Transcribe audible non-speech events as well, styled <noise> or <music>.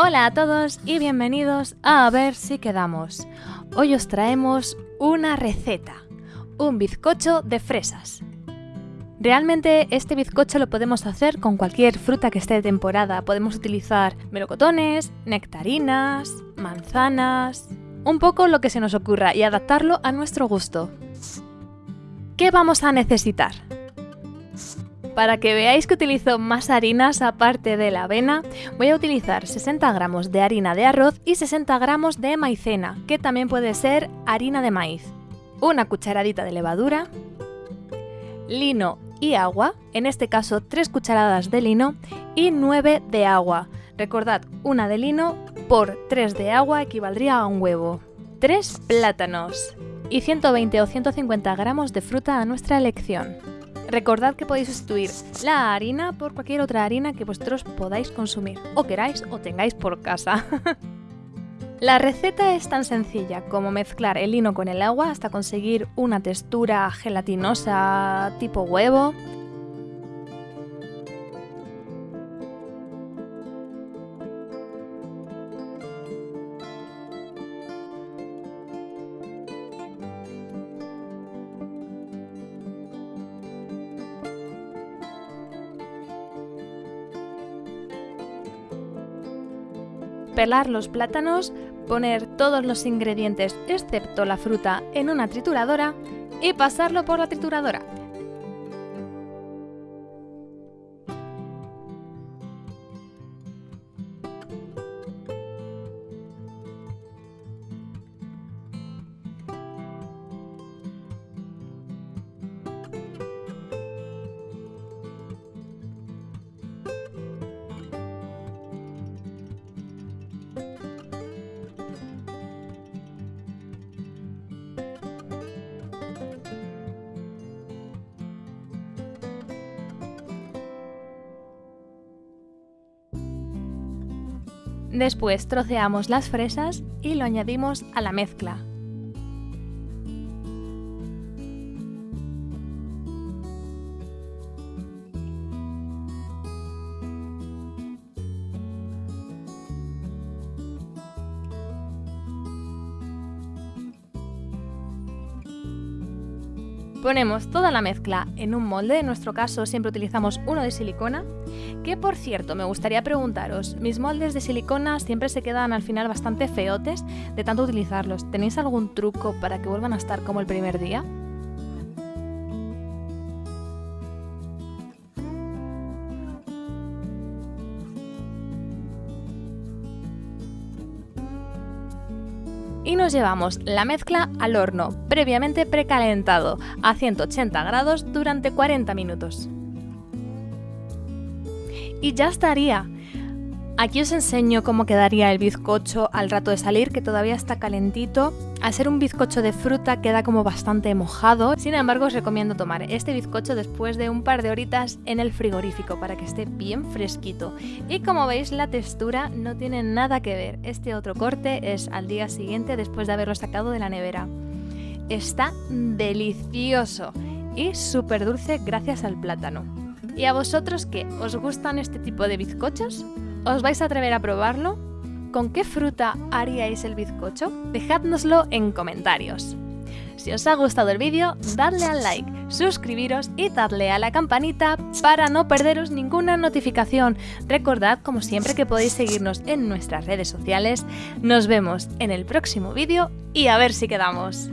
Hola a todos y bienvenidos a A ver si quedamos. Hoy os traemos una receta, un bizcocho de fresas. Realmente este bizcocho lo podemos hacer con cualquier fruta que esté de temporada. Podemos utilizar melocotones, nectarinas, manzanas, un poco lo que se nos ocurra y adaptarlo a nuestro gusto. ¿Qué vamos a necesitar? Para que veáis que utilizo más harinas aparte de la avena, voy a utilizar 60 gramos de harina de arroz y 60 gramos de maicena, que también puede ser harina de maíz. Una cucharadita de levadura, lino y agua, en este caso 3 cucharadas de lino y 9 de agua. Recordad, una de lino por 3 de agua equivaldría a un huevo. 3 plátanos y 120 o 150 gramos de fruta a nuestra elección. Recordad que podéis sustituir la harina por cualquier otra harina que vosotros podáis consumir, o queráis o tengáis por casa. <laughs> la receta es tan sencilla como mezclar el lino con el agua hasta conseguir una textura gelatinosa tipo huevo, pelar los plátanos, poner todos los ingredientes excepto la fruta en una trituradora y pasarlo por la trituradora. Después troceamos las fresas y lo añadimos a la mezcla. Ponemos toda la mezcla en un molde, en nuestro caso siempre utilizamos uno de silicona, que por cierto me gustaría preguntaros, mis moldes de silicona siempre se quedan al final bastante feotes de tanto utilizarlos, ¿tenéis algún truco para que vuelvan a estar como el primer día? Y nos llevamos la mezcla al horno, previamente precalentado, a 180 grados durante 40 minutos. Y ya estaría. Aquí os enseño cómo quedaría el bizcocho al rato de salir, que todavía está calentito. Al ser un bizcocho de fruta queda como bastante mojado, sin embargo os recomiendo tomar este bizcocho después de un par de horitas en el frigorífico para que esté bien fresquito. Y como veis la textura no tiene nada que ver, este otro corte es al día siguiente después de haberlo sacado de la nevera. Está delicioso y súper dulce gracias al plátano. ¿Y a vosotros qué? ¿Os gustan este tipo de bizcochos? ¿Os vais a atrever a probarlo? ¿Con qué fruta haríais el bizcocho? Dejádnoslo en comentarios. Si os ha gustado el vídeo, dadle al like, suscribiros y dadle a la campanita para no perderos ninguna notificación. Recordad, como siempre, que podéis seguirnos en nuestras redes sociales. Nos vemos en el próximo vídeo y a ver si quedamos.